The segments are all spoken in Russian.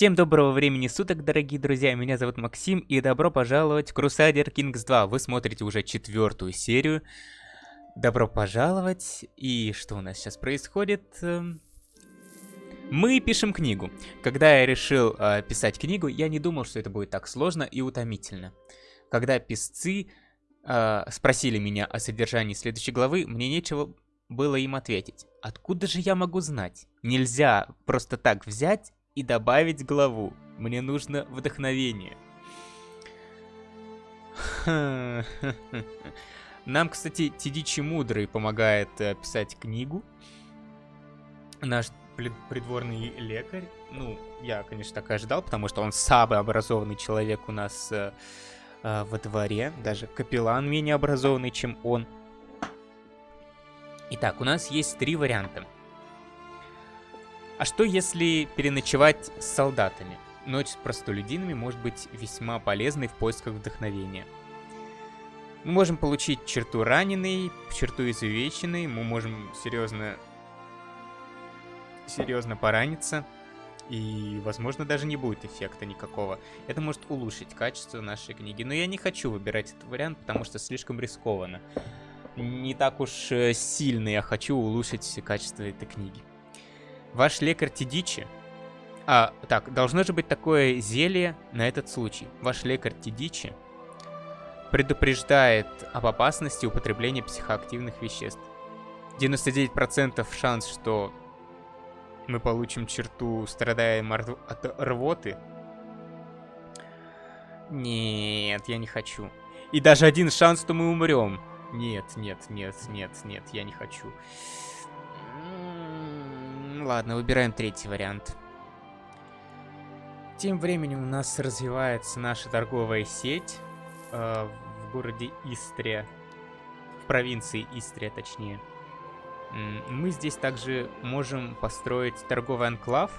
Всем доброго времени суток, дорогие друзья, меня зовут Максим, и добро пожаловать в Crusader Kings 2. Вы смотрите уже четвертую серию. Добро пожаловать, и что у нас сейчас происходит? Эм, мы пишем книгу. Когда я решил э, писать книгу, я не думал, что это будет так сложно и утомительно. Когда писцы э, спросили меня о содержании следующей главы, мне нечего было им ответить. Откуда же я могу знать? Нельзя просто так взять и добавить главу. Мне нужно вдохновение. Нам, кстати, Тидичи Мудрый помогает э, писать книгу. Наш придворный лекарь. Ну, я, конечно, так и ожидал, потому что он самый образованный человек у нас э, э, во дворе. Даже капеллан менее образованный, чем он. Итак, у нас есть три варианта. А что если переночевать с солдатами? Ночь с простолюдинами может быть весьма полезной в поисках вдохновения. Мы можем получить черту раненый, черту изувеченный, мы можем серьезно, серьезно пораниться, и, возможно, даже не будет эффекта никакого. Это может улучшить качество нашей книги, но я не хочу выбирать этот вариант, потому что слишком рискованно. Не так уж э, сильно я хочу улучшить качество этой книги. Ваш лекарь Тидичи... А, так, должно же быть такое зелье на этот случай. Ваш лекарь Тидичи предупреждает об опасности употребления психоактивных веществ. 99% шанс, что мы получим черту, страдаем от рвоты. Нет, я не хочу. И даже один шанс, что мы умрем. Нет, нет, нет, нет, нет, я не хочу. Ладно, выбираем третий вариант. Тем временем у нас развивается наша торговая сеть э, в городе Истрия. В провинции Истрия, точнее. Мы здесь также можем построить торговый анклав,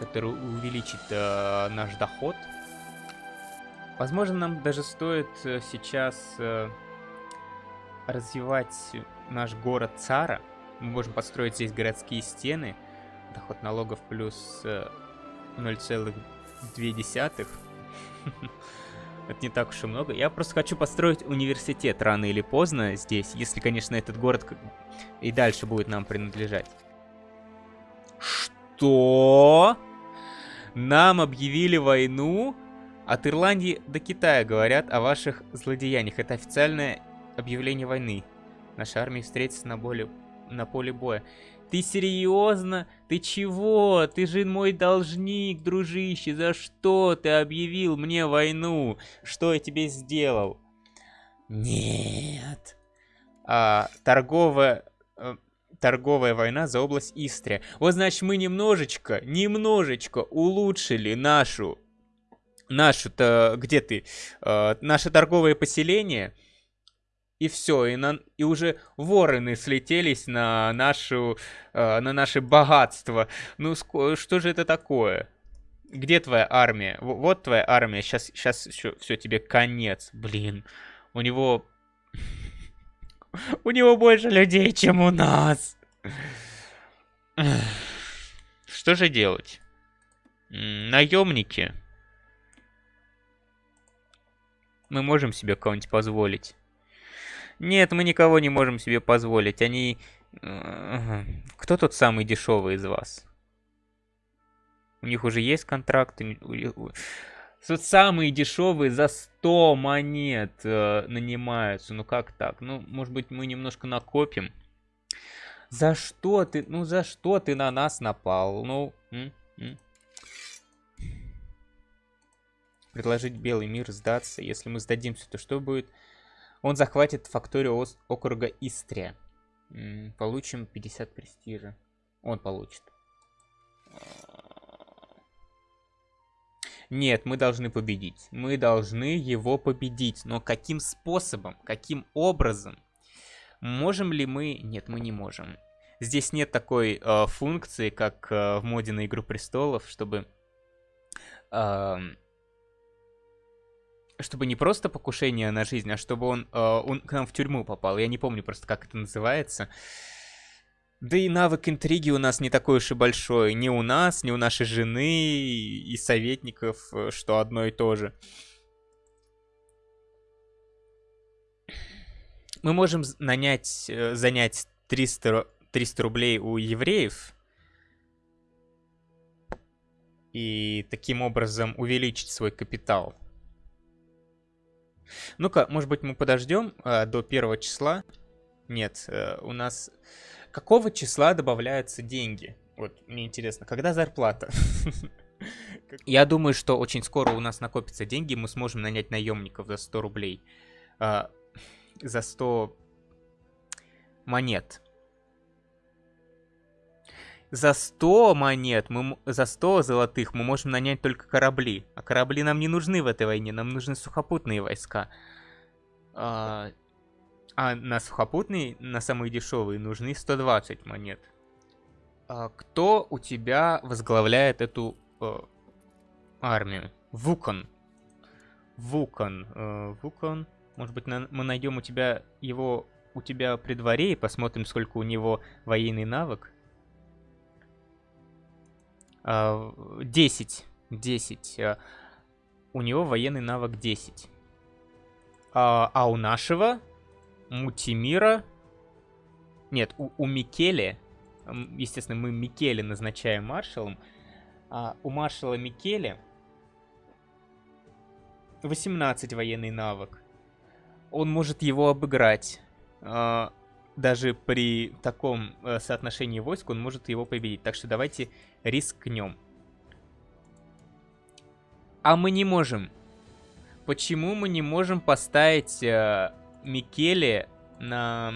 который увеличит э, наш доход. Возможно, нам даже стоит э, сейчас э, развивать наш город Цара. Мы можем построить здесь городские стены. Доход налогов плюс 0,2. Э, Это не так уж и много. Я просто хочу построить университет рано или поздно здесь, если, конечно, этот город и дальше будет нам принадлежать. Что? Нам объявили войну? От Ирландии до Китая говорят о ваших злодеяниях. Это официальное объявление войны. Наша армия встретится на более на поле боя. Ты серьезно? Ты чего? Ты же мой должник, дружище. За что ты объявил мне войну? Что я тебе сделал? Нет. А, торговая... Э, торговая война за область Истрия. Вот значит мы немножечко, немножечко улучшили нашу... Нашу-то... Где ты? А, наше торговое поселение и все, и, на, и уже вороны слетелись на нашу, э, на наше богатство. Ну что же это такое? Где твоя армия? Вот твоя армия. Сейчас, сейчас все, все тебе конец. Блин, у него, у него больше людей, чем у нас. Что же делать? Наемники. Мы можем себе кого-нибудь позволить. Нет, мы никого не можем себе позволить. Они... Кто тут самый дешевый из вас? У них уже есть контракт. Тут самые дешевые за 100 монет э, нанимаются. Ну как так? Ну, может быть, мы немножко накопим. За что ты? Ну, за что ты на нас напал? Ну, м? М? Предложить белый мир сдаться. Если мы сдадимся, то что будет? Он захватит факторию округа Истрия. Получим 50 престижа. Он получит. Нет, мы должны победить. Мы должны его победить. Но каким способом? Каким образом? Можем ли мы... Нет, мы не можем. Здесь нет такой э, функции, как э, в моде на Игру Престолов, чтобы... Э, чтобы не просто покушение на жизнь, а чтобы он, э, он к нам в тюрьму попал. Я не помню просто, как это называется. Да и навык интриги у нас не такой уж и большой. Ни у нас, ни у нашей жены и советников, э, что одно и то же. Мы можем нанять, э, занять 300, 300 рублей у евреев и таким образом увеличить свой капитал. Ну-ка, может быть, мы подождем э, до первого числа. Нет, э, у нас... Какого числа добавляются деньги? Вот, мне интересно, когда зарплата? Я думаю, что очень скоро у нас накопятся деньги, мы сможем нанять наемников за 100 рублей. Э, за 100 монет. За 100 монет, мы, за 100 золотых мы можем нанять только корабли. А корабли нам не нужны в этой войне, нам нужны сухопутные войска. А, а на сухопутные, на самые дешевые, нужны 120 монет. А кто у тебя возглавляет эту э, армию? Вукон. Вукон. Э, Вукон. Может быть, на, мы найдем у тебя его у тебя при дворе и посмотрим, сколько у него военный навык. 10. 10. А, у него военный навык 10. А, а у нашего Мутимира... Нет, у, у Микеле... Естественно, мы Микеле назначаем маршалом. А у маршала Микеле 18 военный навык. Он может его обыграть. А, даже при таком э, соотношении войск он может его победить. Так что давайте рискнем. А мы не можем. Почему мы не можем поставить э, Микеле на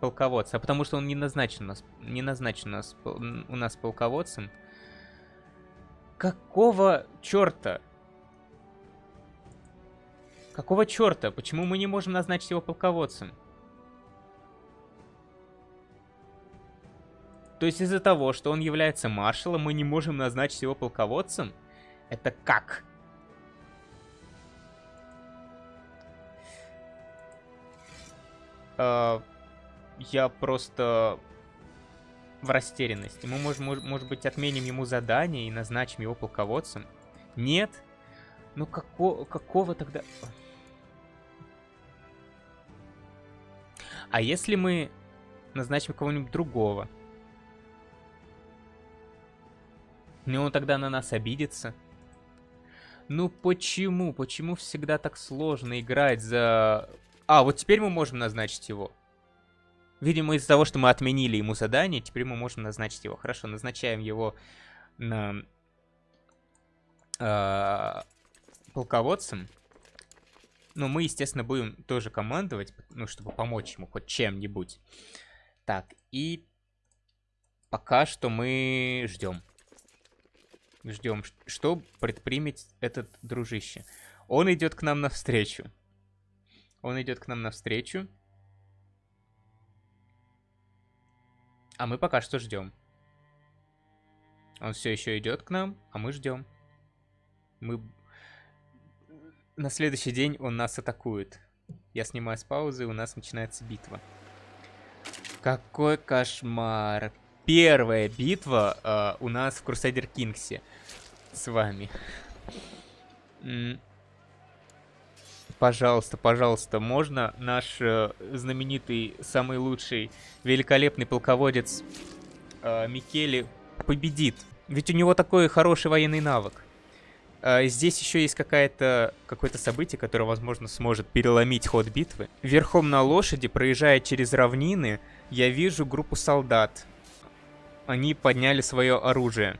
полководца? А потому что он не назначен, у нас, не назначен у нас, у нас полководцем. Какого черта? Какого черта? Почему мы не можем назначить его полководцем? То есть из-за того, что он является маршалом, мы не можем назначить его полководцем? Это как? Uh, я просто в растерянности. Мы, можем, может быть, отменим ему задание и назначим его полководцем? Нет? Ну, како какого тогда... А если мы назначим кого-нибудь другого? Ну он тогда на нас обидится. Ну почему? Почему всегда так сложно играть за... А, вот теперь мы можем назначить его. Видимо, из-за того, что мы отменили ему задание, теперь мы можем назначить его. Хорошо, назначаем его на... Э, полководцем. Но мы, естественно, будем тоже командовать, ну, чтобы помочь ему хоть чем-нибудь. Так, и пока что мы ждем. Ждем, что предпримет этот дружище. Он идет к нам навстречу. Он идет к нам навстречу. А мы пока что ждем. Он все еще идет к нам, а мы ждем. Мы... На следующий день он нас атакует. Я снимаю с паузы, и у нас начинается битва. Какой кошмар первая битва э, у нас в Crusader Kings с вами. Пожалуйста, пожалуйста, можно наш э, знаменитый, самый лучший, великолепный полководец э, Микеле победит? Ведь у него такой хороший военный навык. Uh, здесь еще есть какое-то событие, которое, возможно, сможет переломить ход битвы. Верхом на лошади, проезжая через равнины, я вижу группу солдат они подняли свое оружие.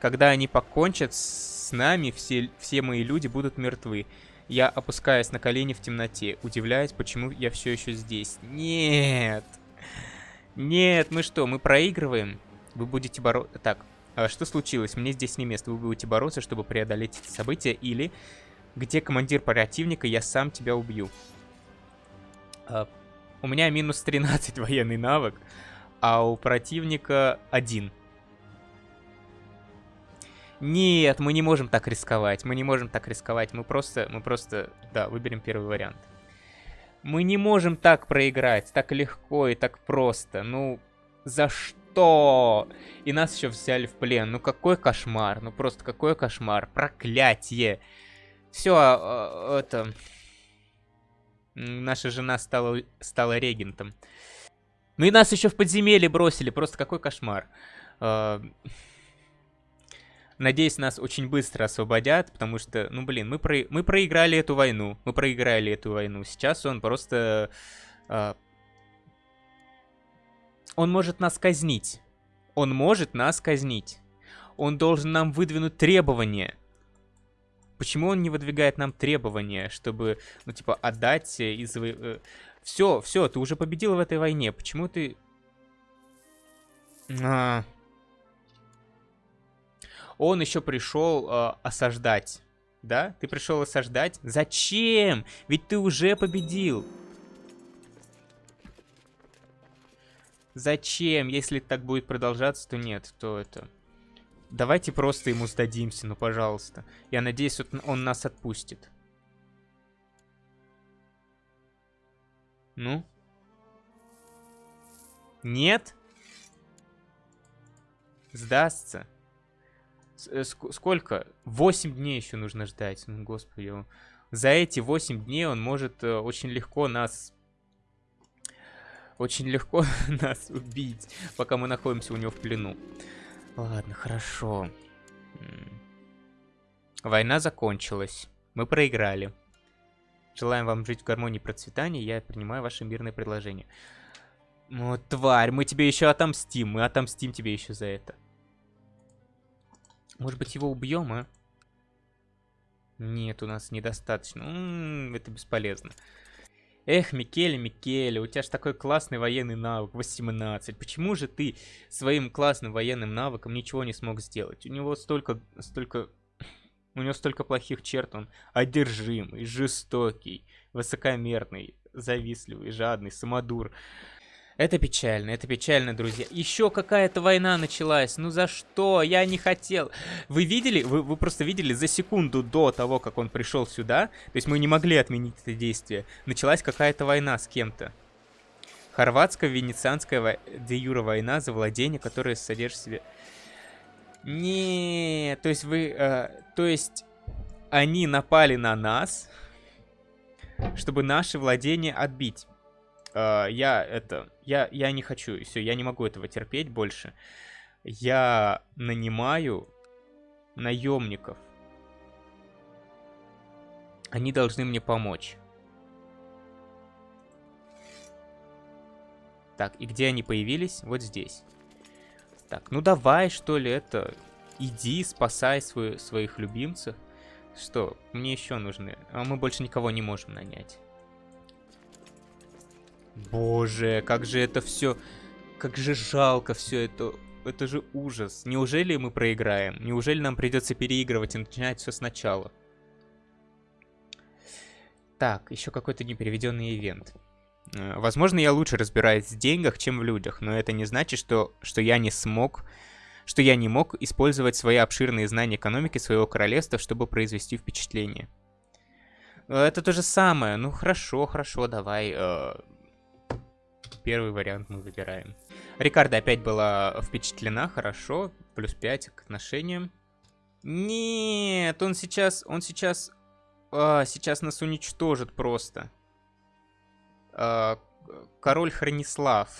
Когда они покончат с нами, все, все мои люди будут мертвы. Я опускаюсь на колени в темноте, удивляюсь, почему я все еще здесь. Нет! Нет, мы что, мы проигрываем? Вы будете бороться... Так, а что случилось? Мне здесь не место. Вы будете бороться, чтобы преодолеть эти события, или... Где командир противника, я сам тебя убью. А, у меня минус 13 военный навык а у противника один. Нет, мы не можем так рисковать. Мы не можем так рисковать. Мы просто, мы просто, да, выберем первый вариант. Мы не можем так проиграть, так легко и так просто. Ну, За что? И нас еще взяли в плен. Ну какой кошмар. Ну просто какой кошмар. Проклятие. Все, а, а, это... Наша жена стала, стала регентом. Ну и нас еще в подземелье бросили. Просто какой кошмар. А, надеюсь, нас очень быстро освободят, потому что, ну блин, мы, про... мы проиграли эту войну. Мы проиграли эту войну. Сейчас он просто... А... Он может нас казнить. Он может нас казнить. Он должен нам выдвинуть требования. Почему он не выдвигает нам требования, чтобы, ну, типа, отдать из... Все, все, ты уже победил в этой войне. Почему ты... А... Он еще пришел э, осаждать. Да? Ты пришел осаждать? Зачем? Ведь ты уже победил. Зачем? Если так будет продолжаться, то нет, то это... Давайте просто ему сдадимся, ну пожалуйста. Я надеюсь, он нас отпустит. Ну? Нет? Сдастся? Э, сколько? 8 дней еще нужно ждать. Ну, господи. За эти 8 дней он может э, очень легко нас... Очень легко нас убить, пока мы находимся у него в плену. Ладно, хорошо. Война закончилась. Мы проиграли. Желаем вам жить в гармонии и процветании. Я принимаю ваше мирное предложение. Ну, тварь, мы тебе еще отомстим. Мы отомстим тебе еще за это. Может быть, его убьем, а? Нет, у нас недостаточно. М -м, это бесполезно. Эх, Микеле, Микеле, у тебя же такой классный военный навык, 18. Почему же ты своим классным военным навыком ничего не смог сделать? У него столько, столько... У него столько плохих черт, он одержимый, жестокий, высокомерный, завистливый, жадный, самодур. Это печально, это печально, друзья. Еще какая-то война началась. Ну за что? Я не хотел. Вы видели? Вы, вы просто видели за секунду до того, как он пришел сюда. То есть мы не могли отменить это действие. Началась какая-то война с кем-то. Хорватско-венецианская де юра война за владение, которое содержит в себе... Не, то есть вы... Э, то есть они напали на нас, чтобы наши владения отбить. Uh, я это... Я, я не хочу, все, я не могу этого терпеть больше. Я нанимаю наемников. Они должны мне помочь. Так, и где они появились? Вот здесь. Так, ну давай, что ли, это... Иди, спасай свой, своих любимцев. Что, мне еще нужны... А мы больше никого не можем нанять. Боже, как же это все... Как же жалко все это. Это же ужас. Неужели мы проиграем? Неужели нам придется переигрывать и начинать все сначала? Так, еще какой-то непереведенный ивент. Э, возможно, я лучше разбираюсь в деньгах, чем в людях, но это не значит, что, что я не смог, что я не мог использовать свои обширные знания экономики своего королевства, чтобы произвести впечатление. Э, это то же самое. Ну хорошо, хорошо, давай. Э, Первый вариант мы выбираем. Рикардо опять была впечатлена, хорошо. Плюс 5 к отношениям. Нет, он сейчас, он сейчас, а, сейчас нас уничтожит просто. А, король Хронислав.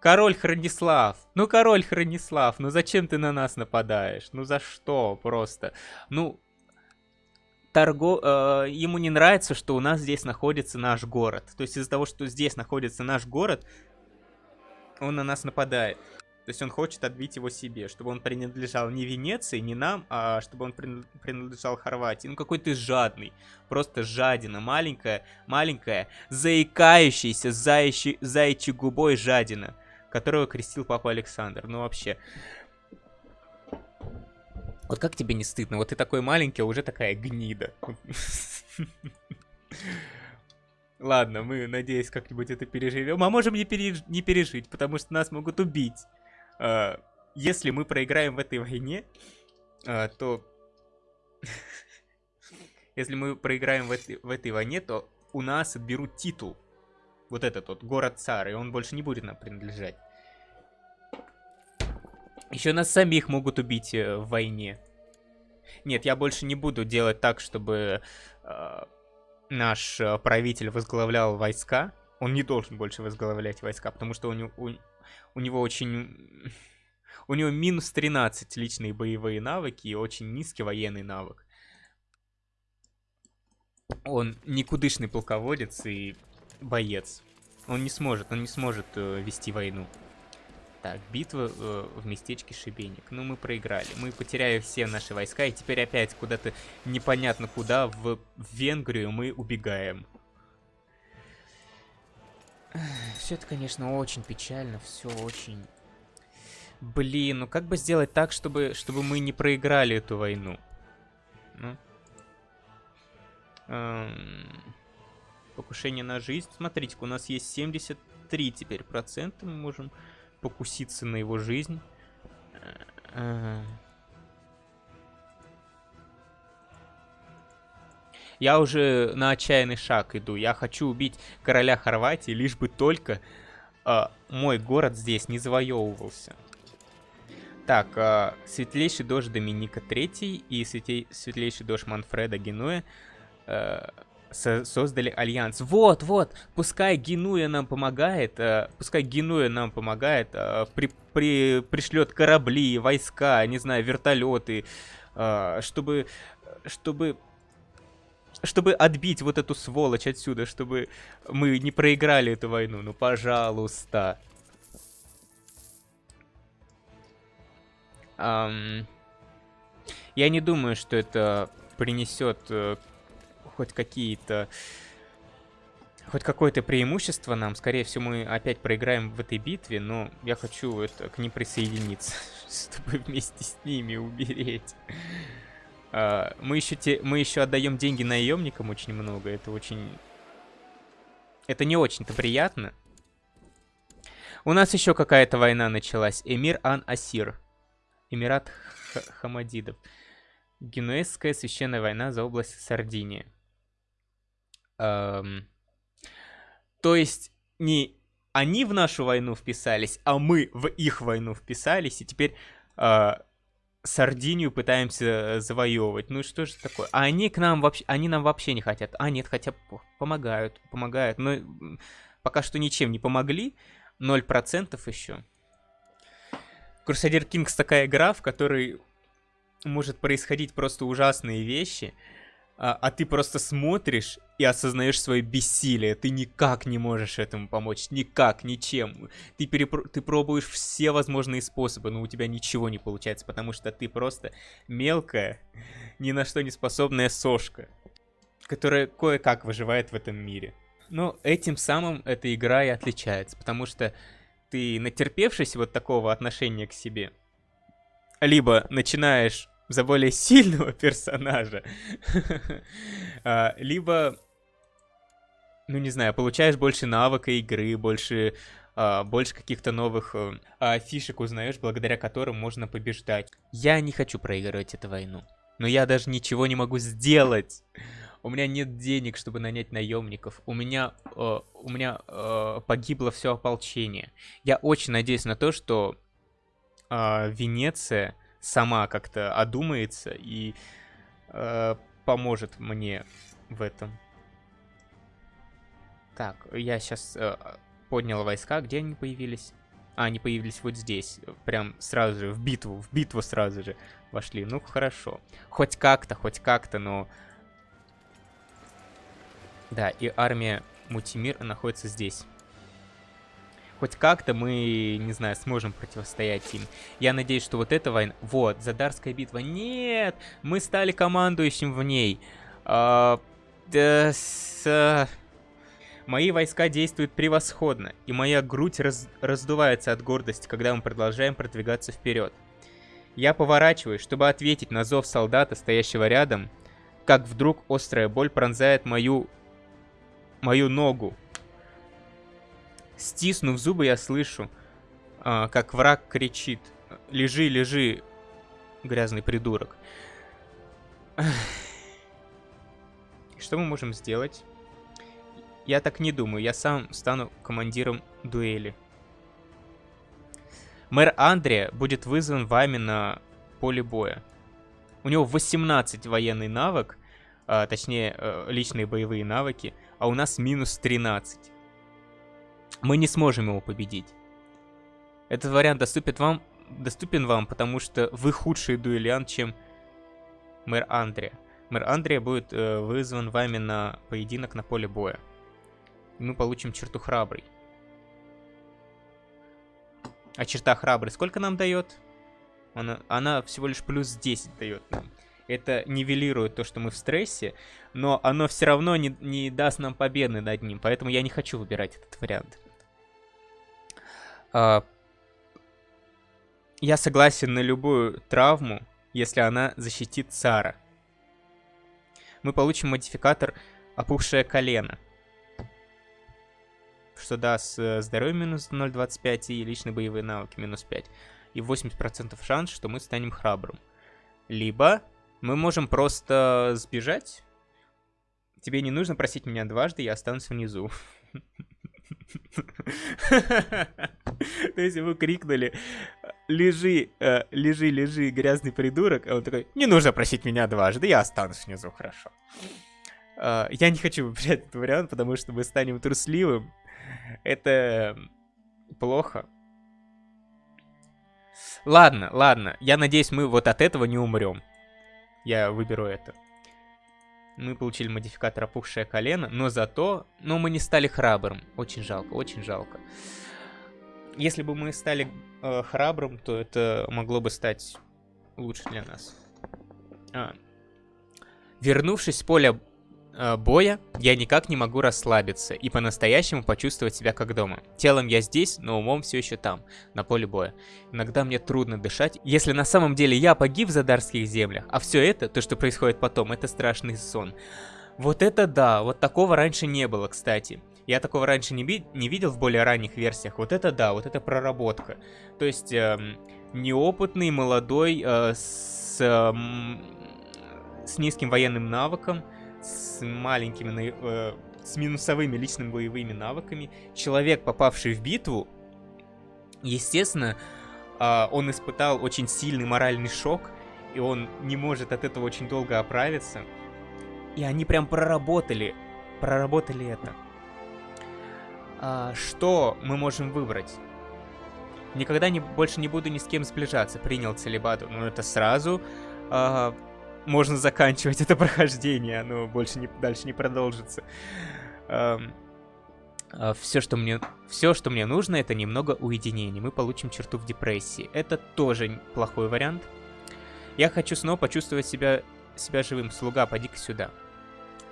Король Хронислав. Ну, король Хронислав, ну зачем ты на нас нападаешь? Ну за что просто? Ну, торго... э, ему не нравится, что у нас здесь находится наш город. То есть из-за того, что здесь находится наш город, он на нас нападает. То есть он хочет отбить его себе, чтобы он принадлежал не Венеции, не нам, а чтобы он принадлежал Хорватии. Ну какой ты жадный, просто жадина, маленькая, маленькая, заикающаяся заячьей, заячьей губой жадина, которого крестил папа Александр. Ну вообще, вот как тебе не стыдно? Вот ты такой маленький, а уже такая гнида. Ладно, мы, надеюсь, как-нибудь это переживем. А можем не, переж... не пережить, потому что нас могут убить. А, если мы проиграем в этой войне, а, то... Если мы проиграем в этой, в этой войне, то у нас отберут титул. Вот этот вот, город Цар, и он больше не будет нам принадлежать. Еще нас самих могут убить э, в войне. Нет, я больше не буду делать так, чтобы э, наш э, правитель возглавлял войска. Он не должен больше возглавлять войска, потому что у него, у, у него очень... У него минус 13 личные боевые навыки и очень низкий военный навык. Он никудышный полководец и боец. Он не сможет, он не сможет э, вести войну. Так, битва э, в местечке Шибеник. Ну, мы проиграли. Мы потеряли все наши войска, и теперь опять куда-то непонятно куда, в, в Венгрию мы убегаем. Все это, конечно, очень печально, все очень... Блин, ну как бы сделать так, чтобы, чтобы мы не проиграли эту войну? Ну? Эм... Покушение на жизнь. Смотрите, у нас есть 73 теперь процента. Мы можем покуситься на его жизнь. Я уже на отчаянный шаг иду. Я хочу убить короля Хорватии, лишь бы только э, мой город здесь не завоевывался. Так, э, светлейший дождь Доминика III и светлейший дождь Манфреда Генуэ э, со создали альянс. Вот, вот, пускай Генуя нам помогает, э, пускай Генуя нам помогает, э, при, при, пришлет корабли, войска, не знаю, вертолеты, э, чтобы, чтобы, чтобы отбить вот эту сволочь отсюда, чтобы мы не проиграли эту войну. Ну, пожалуйста. Um, я не думаю, что это принесет э, хоть какие-то... Хоть какое-то преимущество нам. Скорее всего, мы опять проиграем в этой битве, но я хочу это, к ним присоединиться, чтобы вместе с ними умереть. Uh, мы еще, те, мы еще отдаем деньги наемникам очень много. Это очень... Это не очень-то приятно. У нас еще какая-то война началась. Эмир Ан-Асир. Эмират Х Хамадидов. Генуэзская священная война за область Сардиния. Эм, то есть не они в нашу войну вписались, а мы в их войну вписались, и теперь э, Сардинию пытаемся завоевывать. Ну что же такое? А они к нам вообще, они нам вообще не хотят. А нет, хотя помогают, помогают. Но пока что ничем не помогли. 0% еще. Crusader Kings такая игра, в которой может происходить просто ужасные вещи а, а ты просто смотришь и осознаешь свое бессилие. Ты никак не можешь этому помочь, никак, ничем. Ты, перепро... ты пробуешь все возможные способы, но у тебя ничего не получается, потому что ты просто мелкая, ни на что не способная сошка, которая кое-как выживает в этом мире. Но этим самым эта игра и отличается, потому что ты, натерпевшись вот такого отношения к себе, либо начинаешь за более сильного персонажа. А, либо, ну не знаю, получаешь больше навыка игры, больше, а, больше каких-то новых э, фишек узнаешь, благодаря которым можно побеждать. Я не хочу проигрывать эту войну. Но я даже ничего не могу сделать. У меня нет денег, чтобы нанять наемников. У меня, э, у меня э, погибло все ополчение. Я очень надеюсь на то, что э, Венеция сама как-то одумается и э, поможет мне в этом. Так, я сейчас э, поднял войска. Где они появились? А, они появились вот здесь. Прям сразу же, в битву. В битву сразу же вошли. Ну, хорошо. Хоть как-то, хоть как-то, но... Да, и армия Мутимир находится здесь хоть как-то мы, не знаю, сможем противостоять им. Я надеюсь, что вот эта война... Вот, Задарская битва. Нет! Мы стали командующим в ней. А, да, с... Мои войска действуют превосходно, и моя грудь раз... раздувается от гордости, когда мы продолжаем продвигаться вперед. Я поворачиваюсь, чтобы ответить на зов солдата, стоящего рядом, как вдруг острая боль пронзает мою... мою ногу. Стиснув зубы, я слышу, а, как враг кричит. Лежи, лежи, грязный придурок. Что мы можем сделать? я так не думаю. Я сам стану командиром дуэли. Мэр Андре будет вызван вами на поле боя. У него 18 военный навык, а, точнее, э, личные боевые навыки, а у нас минус 13. Мы не сможем его победить. Этот вариант доступен вам, доступен вам, потому что вы худший дуэлянт, чем мэр Андре. Мэр Андре будет э, вызван вами на поединок на поле боя. И мы получим черту храбрый. А черта храбрый сколько нам дает? Она, она всего лишь плюс 10 дает нам. Это нивелирует то, что мы в стрессе, но оно все равно не, не даст нам победы над ним, поэтому я не хочу выбирать этот вариант. А, я согласен на любую травму, если она защитит Сара. Мы получим модификатор «Опухшее колено», что даст э, здоровье минус 0.25 и личные боевые навыки минус 5. И 80% шанс, что мы станем храбрым. Либо мы можем просто сбежать. Тебе не нужно просить меня дважды, я останусь внизу. То есть вы крикнули, лежи, э, лежи, лежи, грязный придурок, а он такой, не нужно просить меня дважды, я останусь внизу, хорошо. Э, я не хочу выбирать этот вариант, потому что мы станем трусливым. Это плохо. Ладно, ладно, я надеюсь, мы вот от этого не умрем. Я выберу это. Мы получили модификатор опухшее колено, но зато... Но мы не стали храбрым. Очень жалко, очень жалко. Если бы мы стали э, храбрым, то это могло бы стать лучше для нас. А. Вернувшись с поля боя, я никак не могу расслабиться и по-настоящему почувствовать себя как дома. Телом я здесь, но умом все еще там, на поле боя. Иногда мне трудно дышать, если на самом деле я погиб в Задарских землях, а все это, то, что происходит потом, это страшный сон. Вот это да, вот такого раньше не было, кстати. Я такого раньше не, не видел в более ранних версиях. Вот это да, вот это проработка. То есть эм, неопытный, молодой, э, с, э, с низким военным навыком, с маленькими, э, с минусовыми личными боевыми навыками. Человек, попавший в битву, естественно, э, он испытал очень сильный моральный шок, и он не может от этого очень долго оправиться. И они прям проработали, проработали это. А, что мы можем выбрать? Никогда не, больше не буду ни с кем сближаться, принял целебату. Но это сразу а, можно заканчивать это прохождение, оно больше не, дальше не продолжится. А, а, все, что мне, все, что мне нужно, это немного уединения. Мы получим черту в депрессии. Это тоже плохой вариант. Я хочу снова почувствовать себя, себя живым. Слуга, поди-ка сюда.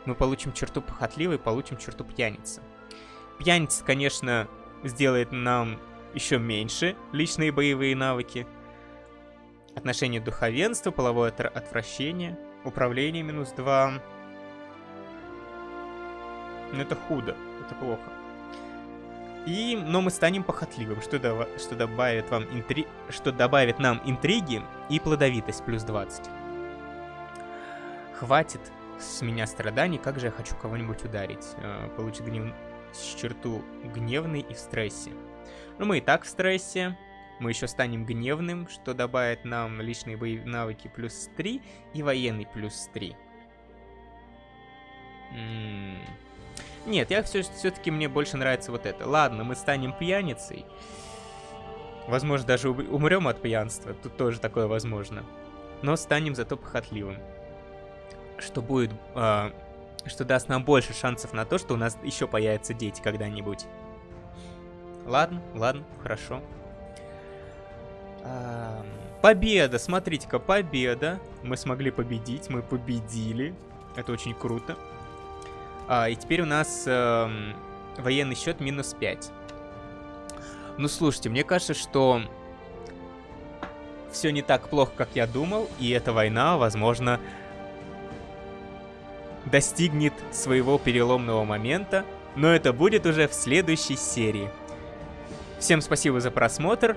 Мы получим черту похотливый, получим черту пьяницы. Пьяница, конечно, сделает нам еще меньше личные боевые навыки. Отношение духовенства, половое отвращение, управление минус 2. Но это худо, это плохо. И, но мы станем похотливым, что, дав что, добавит вам интри что добавит нам интриги и плодовитость плюс 20. Хватит с меня страданий, как же я хочу кого-нибудь ударить. Э, получит гнев черту гневный и в стрессе. Но ну, мы и так в стрессе. Мы еще станем гневным, что добавит нам личные боевые навыки плюс 3 и военный плюс 3. М -м Нет, я все-таки все мне больше нравится вот это. Ладно, мы станем пьяницей. Возможно, даже умрем от пьянства. Тут тоже такое возможно. Но станем зато похотливым. Что будет э, что даст нам больше шансов на то, что у нас еще появятся дети когда-нибудь. Ладно, ладно, хорошо. Победа, смотрите-ка, победа. Мы смогли победить, мы победили. Это очень круто. А, и теперь у нас э, военный счет минус 5. Ну, слушайте, мне кажется, что все не так плохо, как я думал, и эта война, возможно, достигнет своего переломного момента, но это будет уже в следующей серии. Всем спасибо за просмотр,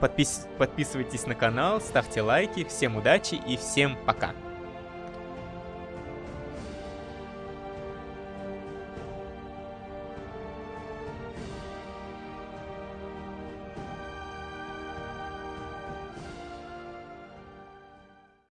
подпис подписывайтесь на канал, ставьте лайки, всем удачи и всем пока.